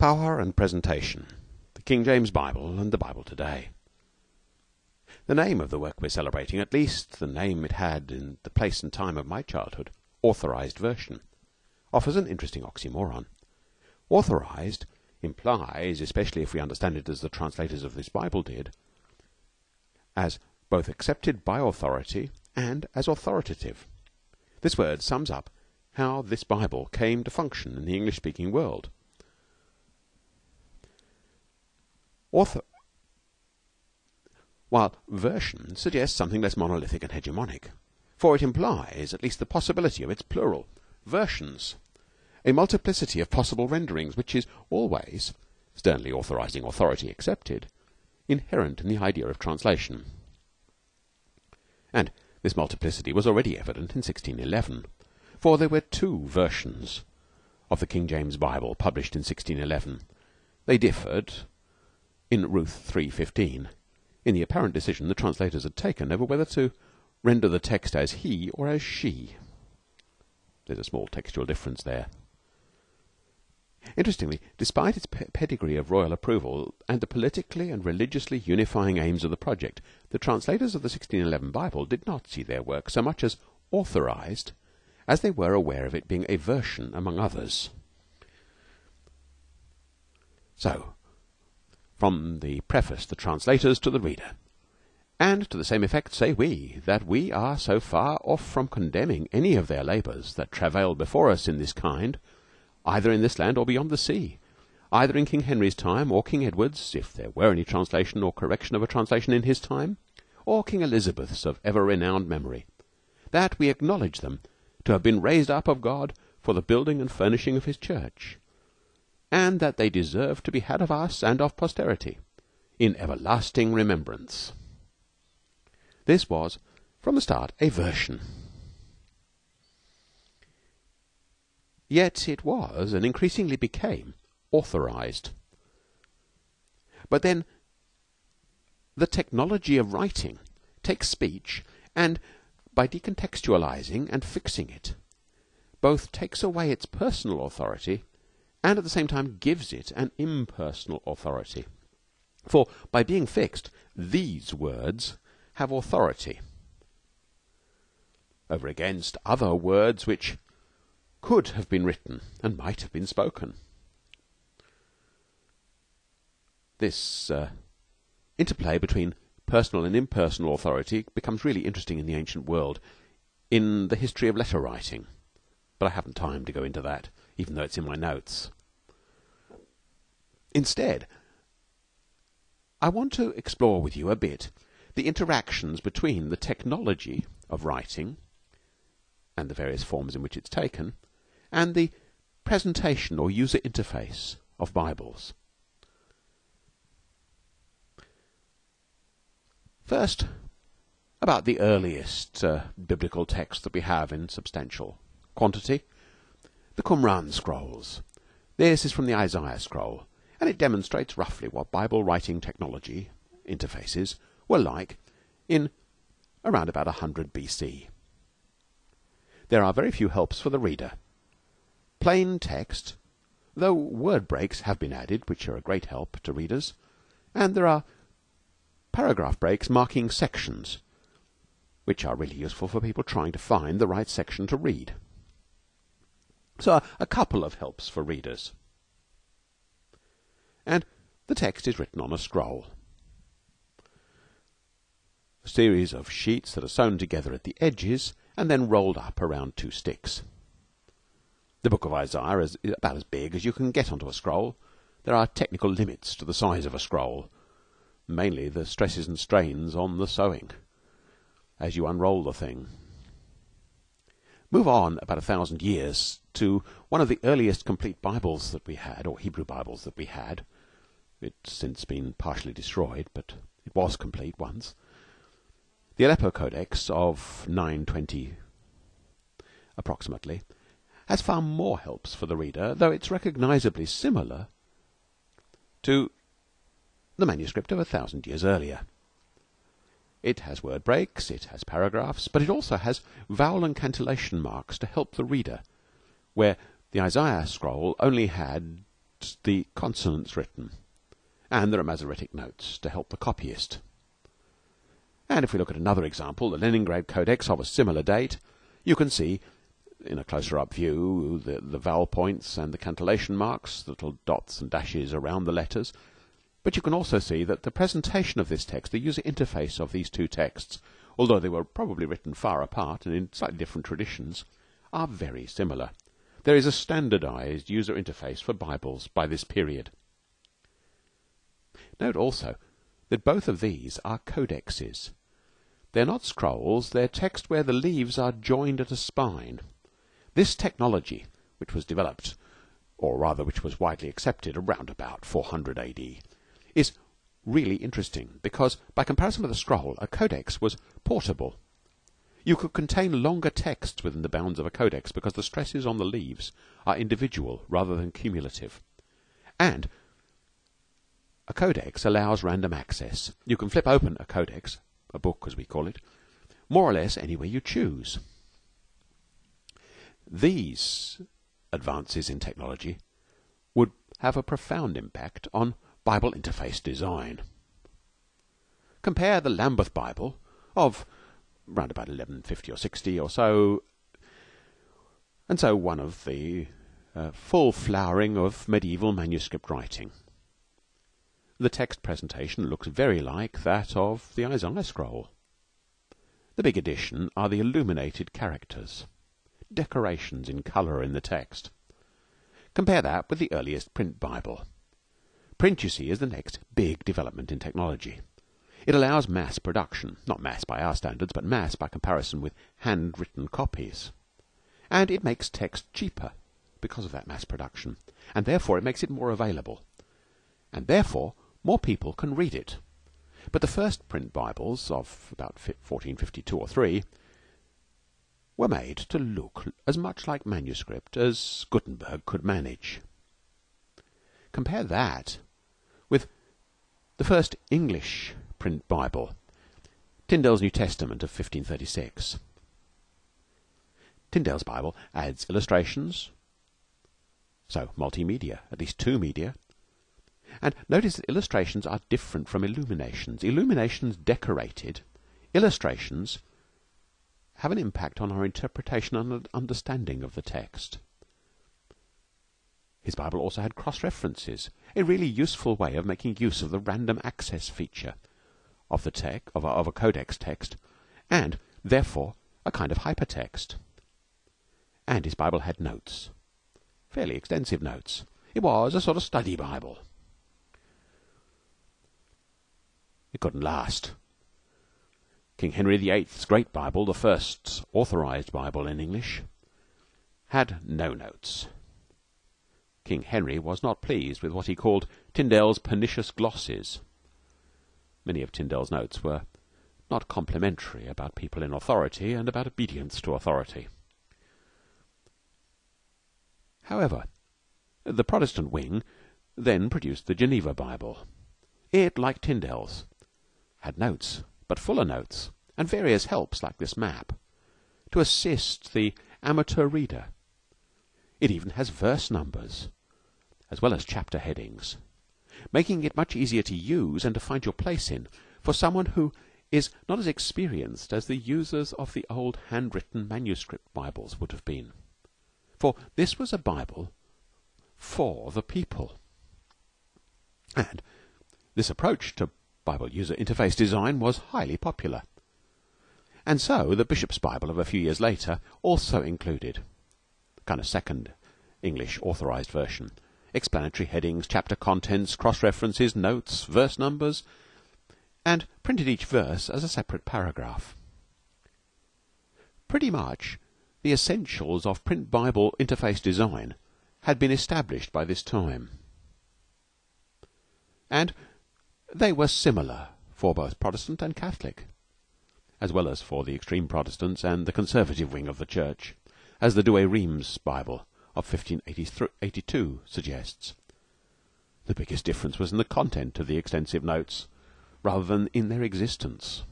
Power and Presentation The King James Bible and the Bible Today. The name of the work we're celebrating, at least the name it had in the place and time of my childhood, Authorized Version, offers an interesting oxymoron. Authorized implies, especially if we understand it as the translators of this Bible did, as both accepted by authority and as authoritative. This word sums up how this Bible came to function in the English speaking world. Author while version suggests something less monolithic and hegemonic, for it implies at least the possibility of its plural, versions, a multiplicity of possible renderings which is always, sternly authorizing authority accepted, inherent in the idea of translation. And this multiplicity was already evident in 1611, for there were two versions of the King James Bible published in 1611. They differed in Ruth 3:15 in the apparent decision the translators had taken over whether to render the text as he or as she. There's a small textual difference there. Interestingly, despite its pedigree of royal approval and the politically and religiously unifying aims of the project, the translators of the 1611 Bible did not see their work so much as authorized as they were aware of it being a version among others. So, from the preface the translators to the reader. And to the same effect say we, that we are so far off from condemning any of their labours that travail before us in this kind, either in this land or beyond the sea, either in King Henry's time or King Edward's, if there were any translation or correction of a translation in his time, or King Elizabeth's of ever renowned memory, that we acknowledge them to have been raised up of God for the building and furnishing of his church and that they deserve to be had of us and of posterity in everlasting remembrance. This was, from the start, a version. Yet it was, and increasingly became, authorized. But then the technology of writing takes speech and, by decontextualizing and fixing it, both takes away its personal authority and at the same time gives it an impersonal authority. For by being fixed, these words have authority over against other words which could have been written and might have been spoken. This uh, interplay between personal and impersonal authority becomes really interesting in the ancient world in the history of letter writing. But I haven't time to go into that even though it's in my notes. Instead, I want to explore with you a bit the interactions between the technology of writing and the various forms in which it's taken and the presentation or user interface of Bibles. First, about the earliest uh, biblical text that we have in substantial quantity the Qumran scrolls. This is from the Isaiah scroll, and it demonstrates roughly what Bible writing technology interfaces were like in around about 100 BC. There are very few helps for the reader. Plain text, though word breaks have been added, which are a great help to readers, and there are paragraph breaks marking sections, which are really useful for people trying to find the right section to read. So a couple of helps for readers. And the text is written on a scroll. A series of sheets that are sewn together at the edges and then rolled up around two sticks. The book of Isaiah is about as big as you can get onto a scroll. There are technical limits to the size of a scroll, mainly the stresses and strains on the sewing as you unroll the thing. Move on about a thousand years to one of the earliest complete Bibles that we had, or Hebrew Bibles that we had. It's since been partially destroyed, but it was complete once. The Aleppo Codex of 920 approximately has far more helps for the reader, though it's recognizably similar to the manuscript of a thousand years earlier. It has word breaks, it has paragraphs, but it also has vowel and cantillation marks to help the reader, where the Isaiah scroll only had the consonants written, and there are Masoretic notes to help the copyist. And if we look at another example, the Leningrad Codex of a similar date, you can see in a closer up view the, the vowel points and the cantillation marks, the little dots and dashes around the letters. But you can also see that the presentation of this text, the user interface of these two texts, although they were probably written far apart and in slightly different traditions, are very similar. There is a standardized user interface for Bibles by this period. Note also that both of these are codexes. They're not scrolls, they're text where the leaves are joined at a spine. This technology, which was developed, or rather which was widely accepted around about 400 AD, is really interesting because, by comparison with a scroll, a codex was portable. You could contain longer texts within the bounds of a codex because the stresses on the leaves are individual rather than cumulative. And a codex allows random access. You can flip open a codex a book as we call it, more or less anywhere you choose. These advances in technology would have a profound impact on Bible interface design. Compare the Lambeth Bible of round about 1150 or 60 or so, and so one of the uh, full flowering of medieval manuscript writing. The text presentation looks very like that of the Isaiah scroll. The big addition are the illuminated characters, decorations in colour in the text. Compare that with the earliest print Bible. Print, you see, is the next big development in technology. It allows mass production, not mass by our standards, but mass by comparison with handwritten copies. And it makes text cheaper because of that mass production, and therefore it makes it more available. And therefore more people can read it. But the first print Bibles of about 1452 or 3 were made to look as much like manuscript as Gutenberg could manage. Compare that the first English print Bible, Tyndale's New Testament of 1536. Tyndale's Bible adds illustrations, so multimedia, at least two media, and notice that illustrations are different from illuminations. Illuminations decorated, illustrations have an impact on our interpretation and understanding of the text. His Bible also had cross references, a really useful way of making use of the random access feature of the tech of a, of a codex text, and therefore a kind of hypertext. And his Bible had notes, fairly extensive notes. It was a sort of study Bible. It couldn't last. King Henry VIII's Great Bible, the first authorized Bible in English, had no notes. King Henry was not pleased with what he called Tyndale's pernicious glosses. Many of Tyndale's notes were not complimentary about people in authority and about obedience to authority. However, the Protestant wing then produced the Geneva Bible. It, like Tyndale's, had notes, but fuller notes, and various helps like this map, to assist the amateur reader. It even has verse numbers, as well as chapter headings, making it much easier to use and to find your place in for someone who is not as experienced as the users of the old handwritten manuscript Bibles would have been. For this was a Bible for the people. And this approach to Bible user interface design was highly popular. And so the Bishop's Bible of a few years later also included kind of second English authorized version explanatory headings, chapter contents, cross references, notes, verse numbers, and printed each verse as a separate paragraph. Pretty much the essentials of print Bible interface design had been established by this time. And they were similar for both Protestant and Catholic, as well as for the extreme Protestants and the conservative wing of the Church, as the Douay Rheims Bible of 1582 suggests. The biggest difference was in the content of the extensive notes, rather than in their existence.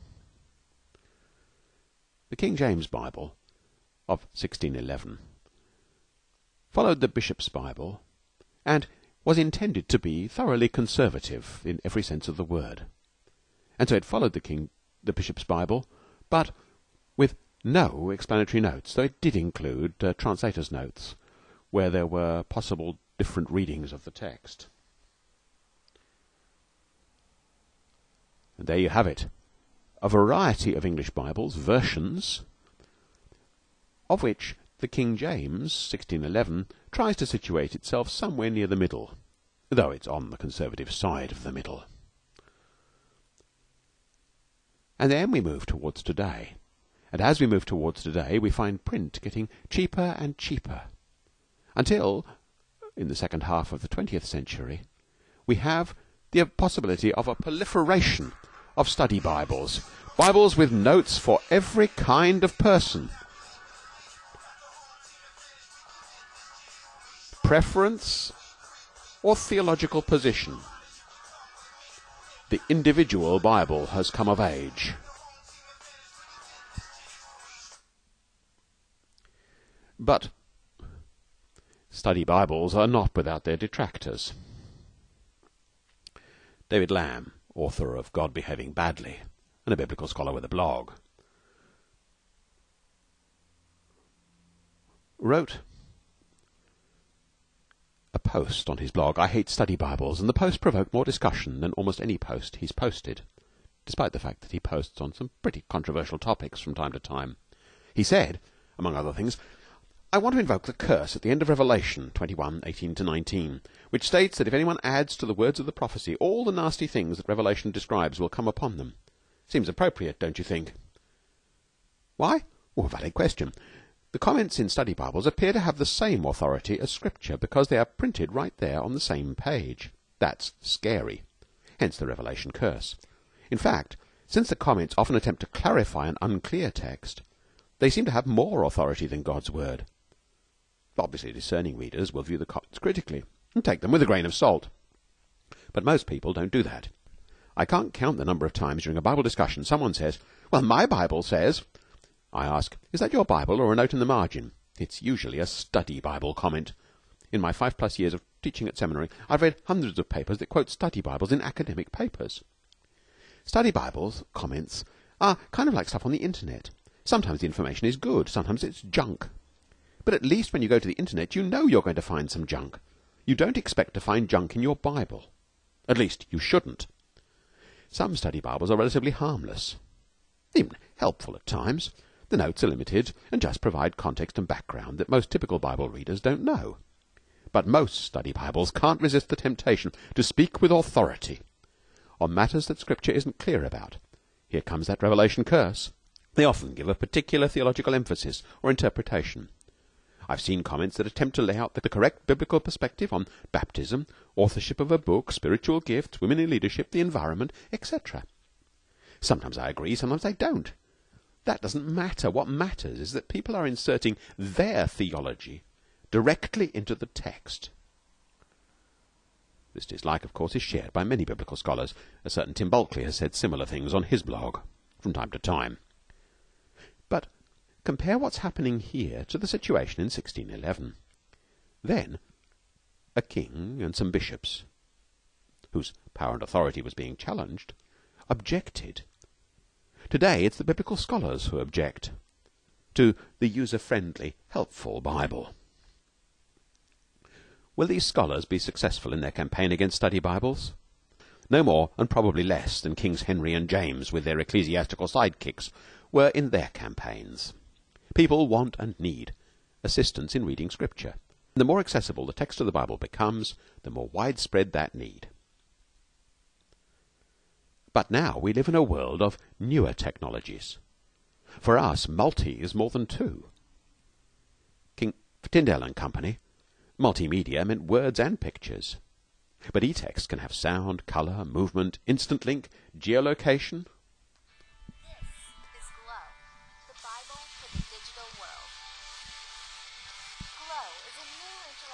The King James Bible of 1611 followed the Bishop's Bible, and was intended to be thoroughly conservative in every sense of the word, and so it followed the king, the bishop's Bible, but with no explanatory notes, though it did include uh, translators' notes where there were possible different readings of the text. And there you have it. A variety of English Bibles, versions, of which the King James, 1611, tries to situate itself somewhere near the middle, though it's on the conservative side of the middle. And then we move towards today. And as we move towards today, we find print getting cheaper and cheaper until, in the second half of the 20th century, we have the possibility of a proliferation of study Bibles. Bibles with notes for every kind of person. Preference or theological position. The individual Bible has come of age. But study Bibles are not without their detractors. David Lamb, author of God Behaving Badly, and a biblical scholar with a blog, wrote a post on his blog, I Hate Study Bibles, and the post provoked more discussion than almost any post he's posted, despite the fact that he posts on some pretty controversial topics from time to time. He said, among other things, I want to invoke the curse at the end of Revelation 21:18 to 19, which states that if anyone adds to the words of the prophecy all the nasty things that Revelation describes will come upon them. Seems appropriate, don't you think? Why? Well, valid question. The comments in study Bibles appear to have the same authority as Scripture because they are printed right there on the same page. That's scary. Hence the Revelation curse. In fact, since the comments often attempt to clarify an unclear text, they seem to have more authority than God's Word. Obviously, discerning readers will view the comments critically and take them with a grain of salt. But most people don't do that. I can't count the number of times during a Bible discussion someone says, Well, my Bible says. I ask, Is that your Bible or a note in the margin? It's usually a study Bible comment. In my five plus years of teaching at seminary, I've read hundreds of papers that quote study Bibles in academic papers. Study Bibles comments are kind of like stuff on the internet. Sometimes the information is good, sometimes it's junk. But at least when you go to the internet, you know you're going to find some junk. You don't expect to find junk in your Bible. At least you shouldn't. Some study Bibles are relatively harmless, even helpful at times. The notes are limited and just provide context and background that most typical Bible readers don't know. But most study Bibles can't resist the temptation to speak with authority on matters that Scripture isn't clear about. Here comes that revelation curse. They often give a particular theological emphasis or interpretation. I've seen comments that attempt to lay out the correct biblical perspective on baptism, authorship of a book, spiritual gifts, women in leadership, the environment, etc. Sometimes I agree, sometimes I don't. That doesn't matter. What matters is that people are inserting their theology directly into the text. This dislike, of course, is shared by many biblical scholars. A certain Tim Bulkeley has said similar things on his blog from time to time. Compare what's happening here to the situation in 1611. Then, a king and some bishops, whose power and authority was being challenged, objected. Today, it's the biblical scholars who object to the user-friendly, helpful Bible. Will these scholars be successful in their campaign against study Bibles? No more, and probably less, than Kings Henry and James, with their ecclesiastical sidekicks, were in their campaigns. People want and need assistance in reading Scripture. And the more accessible the text of the Bible becomes, the more widespread that need. But now we live in a world of newer technologies. For us, multi is more than two. King for Tyndale and Company, multimedia meant words and pictures. But e-text can have sound, color, movement, instant link, geolocation,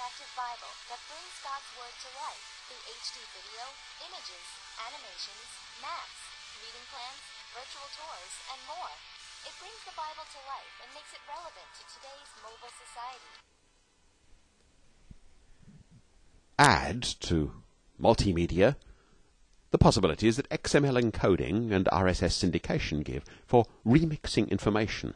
interactive Bible that brings God's Word to life through HD video, images, animations, maps, reading plans, virtual tours, and more. It brings the Bible to life and makes it relevant to today's mobile society. Add to multimedia the possibilities that XML encoding and RSS syndication give for remixing information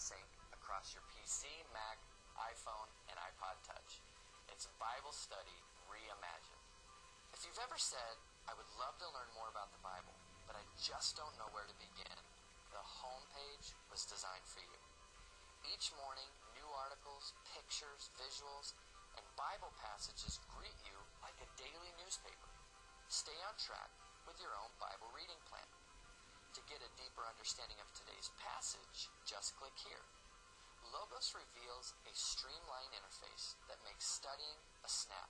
Mac, iPhone, and iPod Touch. It's Bible study reimagined. If you've ever said, I would love to learn more about the Bible, but I just don't know where to begin, the homepage was designed for you. Each morning, new articles, pictures, visuals, and Bible passages greet you like a daily newspaper. Stay on track with your own Bible reading plan. To get a deeper understanding of today's passage, just click here. Logos reveals a streamlined interface that makes studying a snap.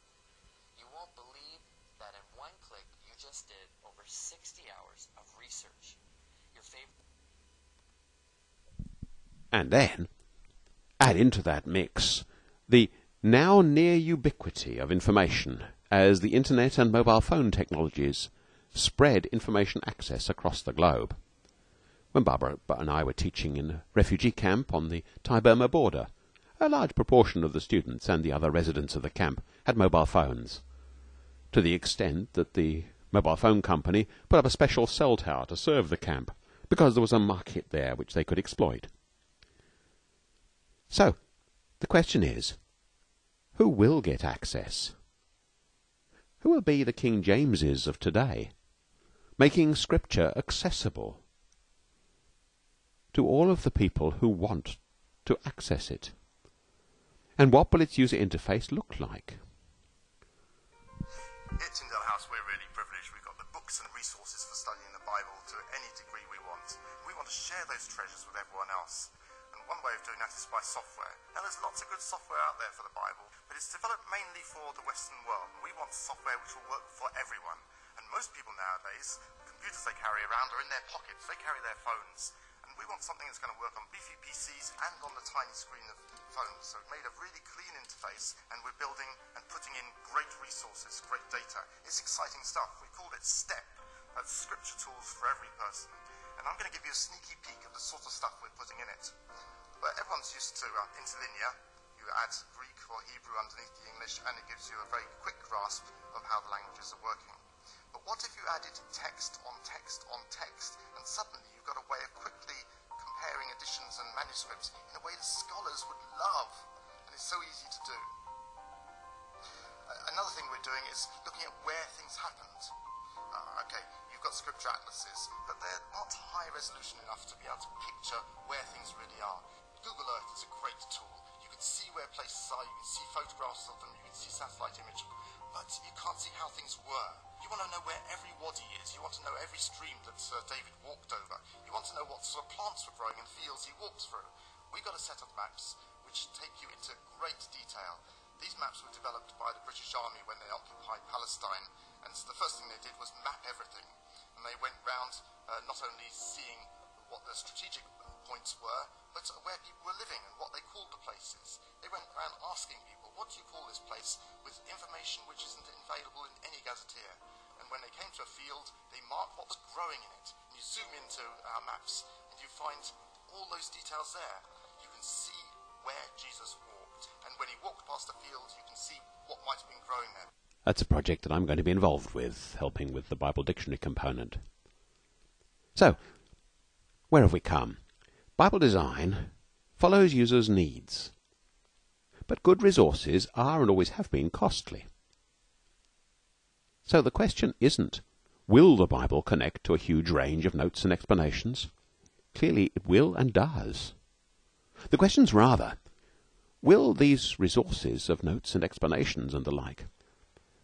You won't believe that in one click you just did over 60 hours of research. Your favorite. And then add into that mix the now near ubiquity of information as the internet and mobile phone technologies spread information access across the globe. When Barbara and I were teaching in a refugee camp on the Thai Burma border, a large proportion of the students and the other residents of the camp had mobile phones, to the extent that the mobile phone company put up a special cell tower to serve the camp because there was a market there which they could exploit. So, the question is, who will get access? Who will be the King Jameses of today? making Scripture accessible to all of the people who want to access it. And what will its user interface look like? At Tyndale House, we're really privileged. We've got the books and resources for studying the Bible to any degree we want. We want to share those treasures with everyone else. And one way of doing that is by software. Now, there's lots of good software out there for the Bible, but it's developed mainly for the Western world. We want software which will work for everyone. And most people nowadays, the computers they carry around are in their pockets. They carry their phones. We want something that's going to work on beefy PCs and on the tiny screen of phones. So we've made a really clean interface and we're building and putting in great resources, great data. It's exciting stuff. We called it STEP. That's Scripture Tools for Every Person. And I'm going to give you a sneaky peek of the sort of stuff we're putting in it. But everyone's used to uh, interlinear. You add Greek or Hebrew underneath the English and it gives you a very quick grasp of how the languages are working. But what if you added text on text on text, and suddenly you've got a way of quickly comparing editions and manuscripts in a way that scholars would love, and it's so easy to do. Another thing we're doing is looking at where things happened. Uh, okay, you've got scripture atlases, but they're not high resolution enough to be able to picture where things really are. Google Earth is a great tool. You can see where places are, you can see photographs of them, you can see satellite imagery, but you can't see how things were. You want to know where every wadi is. You want to know every stream that Sir David walked over. You want to know what sort of plants were growing in fields he walked through. We've got a set of maps which take you into great detail. These maps were developed by the British Army when they occupied Palestine, and the first thing they did was map everything. And they went round uh, not only seeing what the strategic points were, but where people were living and what they called the places. They went around asking people, what do you call this place, with information which isn't available in any gazetteer. When they came to a field, they marked what was growing in it. And you zoom into our maps, and you find all those details there. You can see where Jesus walked. And when he walked past a field, you can see what might have been growing there. That's a project that I'm going to be involved with, helping with the Bible dictionary component. So, where have we come? Bible design follows users' needs. But good resources are and always have been costly. So the question isn't will the Bible connect to a huge range of notes and explanations? Clearly it will and does. The question's rather will these resources of notes and explanations and the like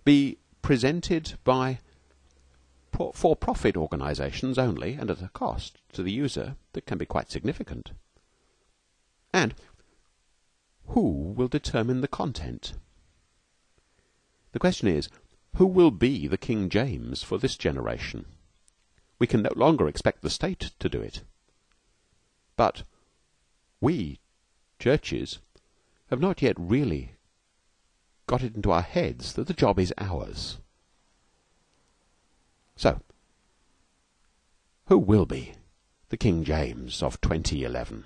be presented by for profit organizations only and at a cost to the user that can be quite significant. And who will determine the content? The question is, who will be the King James for this generation? We can no longer expect the State to do it. But we, churches, have not yet really got it into our heads that the job is ours. So, who will be the King James of 2011?